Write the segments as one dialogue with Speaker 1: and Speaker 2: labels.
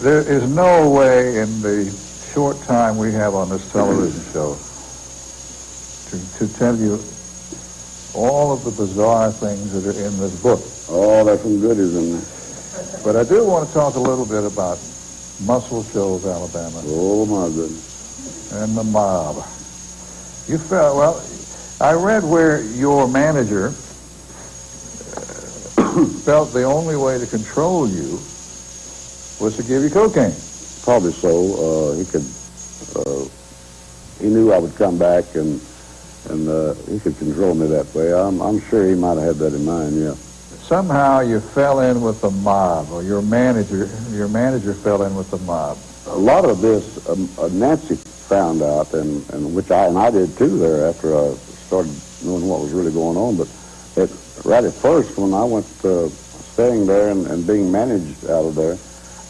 Speaker 1: there is no way in the short time we have on this television show to, to tell you all of the bizarre things that are in this book.
Speaker 2: Oh, there's some goodies in there.
Speaker 1: But I do want to talk a little bit about Muscle Shoals, Alabama,
Speaker 2: Oh, my goodness.
Speaker 1: and the mob. You felt, well, I read where your manager felt the only way to control you was to give you cocaine.
Speaker 2: Probably so. Uh, he could, uh, he knew I would come back and, and uh, he could control me that way. I'm, I'm sure he might have had that in mind, yeah.
Speaker 1: Somehow you fell in with the mob, or your manager, your manager fell in with the mob.
Speaker 2: A lot of this, um, uh, Nancy found out, and, and which I and I did too there after I started knowing what was really going on. But it, right at first, when I went uh, staying there and, and being managed out of there,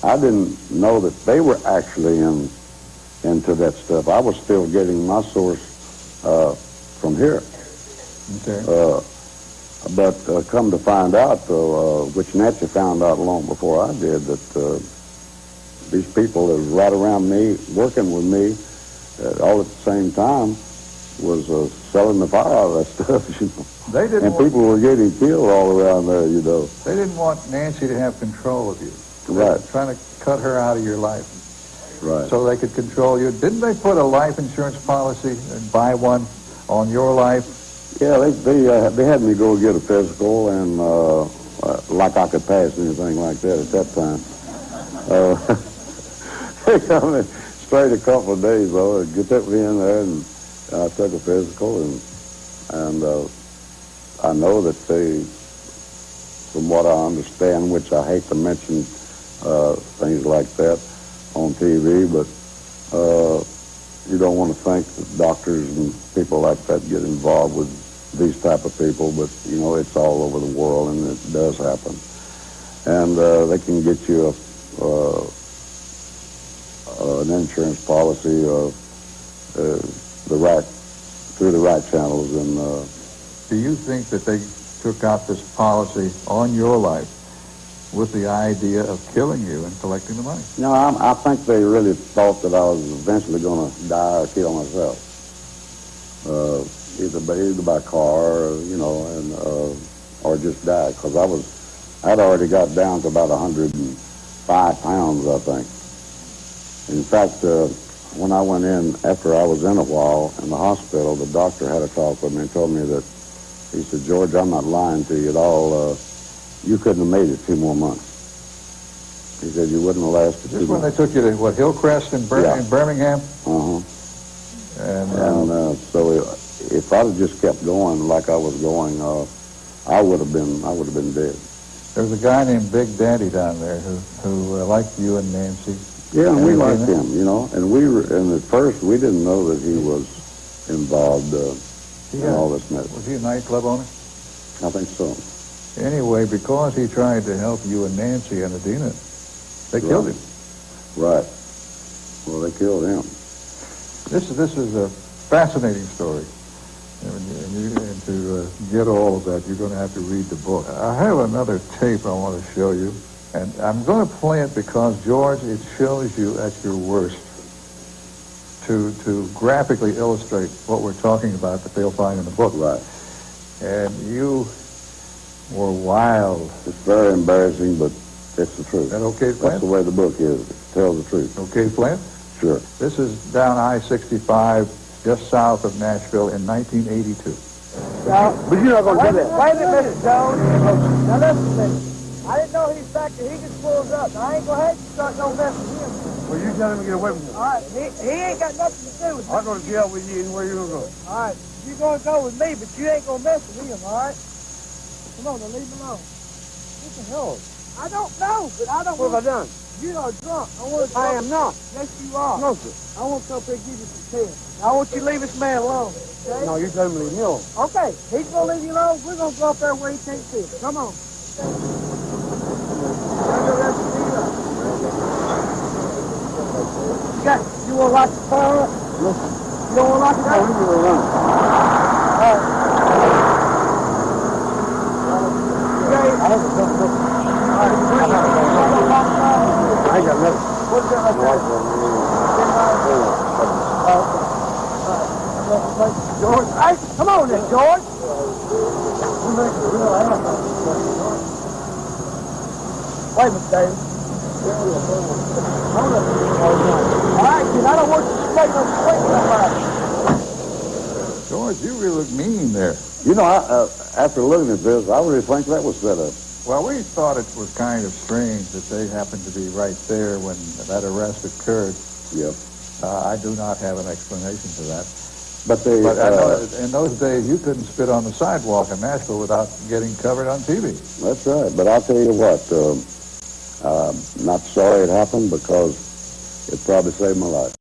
Speaker 2: I didn't know that they were actually in into that stuff. I was still getting my source uh, from here.
Speaker 1: Okay.
Speaker 2: Uh, but uh, come to find out, though, uh, which Nancy found out long before I did, that uh, these people that was right around me, working with me, uh, all at the same time, was uh, selling the fire out of that stuff, you know.
Speaker 1: They didn't.
Speaker 2: And people were getting killed all around there, you know.
Speaker 1: they didn't want Nancy to have control of you.
Speaker 2: Right.
Speaker 1: trying to cut her out of your life
Speaker 2: Right.
Speaker 1: so they could control you. Didn't they put a life insurance policy and buy one on your life?
Speaker 2: Yeah, they they, uh, they had me go get a physical, and uh, uh, like I could pass anything like that at that time. Uh, they got me straight a couple of days though. They took me in there, and I took a physical, and and uh, I know that they, from what I understand, which I hate to mention uh, things like that on TV, but. Uh, you don't want to think that doctors and people like that get involved with these type of people, but you know it's all over the world and it does happen. And uh, they can get you a, uh, uh, an insurance policy or uh, the right through the right channels, and uh,
Speaker 1: Do you think that they took out this policy on your life with the idea of killing you and collecting the money?
Speaker 2: No, I, I think they really thought that I was eventually going to die or kill myself, uh, either by either by car, or, you know, and uh, or just die because I was I'd already got down to about 105 pounds, I think. In fact, uh, when I went in after I was in a while in the hospital, the doctor had a talk with me and told me that he said, George, I'm not lying to you at all. Uh, you couldn't have made it two more months. He said you wouldn't have lasted
Speaker 1: This when
Speaker 2: months.
Speaker 1: they took you to, what, Hillcrest in, Bir-
Speaker 2: Yeah.
Speaker 1: in Birmingham?
Speaker 2: Uh-huh.
Speaker 1: And,
Speaker 2: And
Speaker 1: uh,
Speaker 2: uh, so if I'd have just kept going like I was going, uh, I would have been I would have been dead.
Speaker 1: there was a guy named Big Daddy down there who, who uh, liked you and Nancy.
Speaker 2: Yeah, and we liked him, you know. And we were, and at first we didn't know that he was involved uh, in all this mess.
Speaker 1: Was he a nightclub owner?
Speaker 2: I think so.
Speaker 1: Anyway, because he tried to help you and Nancy and Adina, they killed him.
Speaker 2: Right. Well, they killed him.
Speaker 1: This is this is a fascinating story, and, and, you, and to uh, get all of that, you're going to have to read the book. I have another tape I want to show you, and I'm going to play it because George, it shows you at your worst. To to graphically illustrate what we're talking about that they'll find in the book.
Speaker 2: Right.
Speaker 1: And you were wild.
Speaker 2: It's very embarrassing, but it's the truth.
Speaker 1: That okay,
Speaker 2: That's the way the book is. Tell the truth.
Speaker 1: Okay, Flint?
Speaker 2: Sure.
Speaker 1: This is down I-65, just south of Nashville in 1982.
Speaker 3: Now,
Speaker 2: But you're not
Speaker 3: wait, a- wait a minute, Jones. Now listen to me. I didn't know he's back there. He just pulls up. Now, I ain't gonna have you start no mess with him.
Speaker 4: Well, you tell him to get away from me.
Speaker 3: All right, he, he ain't got nothing to do with
Speaker 4: I'll
Speaker 3: it.
Speaker 4: go to jail with you anywhere you gonna go.
Speaker 3: All right, You're gonna go with me, but you ain't gonna mess with him. All right? Come on, now leave him alone.
Speaker 4: What the hell?
Speaker 3: I don't know, but I don't.
Speaker 4: What have I
Speaker 3: want,
Speaker 4: done?
Speaker 3: You are drunk. I want to.
Speaker 4: I am not.
Speaker 3: Yes, you are.
Speaker 4: No, sir.
Speaker 3: I want to come up here and give you some tests. I want you to leave this man alone. Okay?
Speaker 4: No, you tell him to leave me alone.
Speaker 3: Okay, he's gonna leave you alone. We're gonna go up there where he can't see us. Come on. You got, you wanna lock the car up? You don't wanna lock it up? Alright. Okay.
Speaker 4: I ain't got nothing.
Speaker 3: What's that right there? Oh, okay. All right. George, hey, come on then, George. You make a real ass out of this, George. Wait a minute, Dave. Hold up. All right, kid, I don't want you splitting up swinging somebody.
Speaker 1: George, you really look mean there.
Speaker 2: You know, I, uh, after looking at this, I really think that was set up.
Speaker 1: Well, we thought it was kind of strange that they happened to be right there when that arrest occurred.
Speaker 2: Yep.
Speaker 1: Uh, I do not have an explanation for that.
Speaker 2: But they,
Speaker 1: But I know
Speaker 2: uh,
Speaker 1: in those days you couldn't spit on the sidewalk in Nashville without getting covered on TV.
Speaker 2: that's right. But I'll tell you what, um, uh, not sorry it happened because it probably saved my life.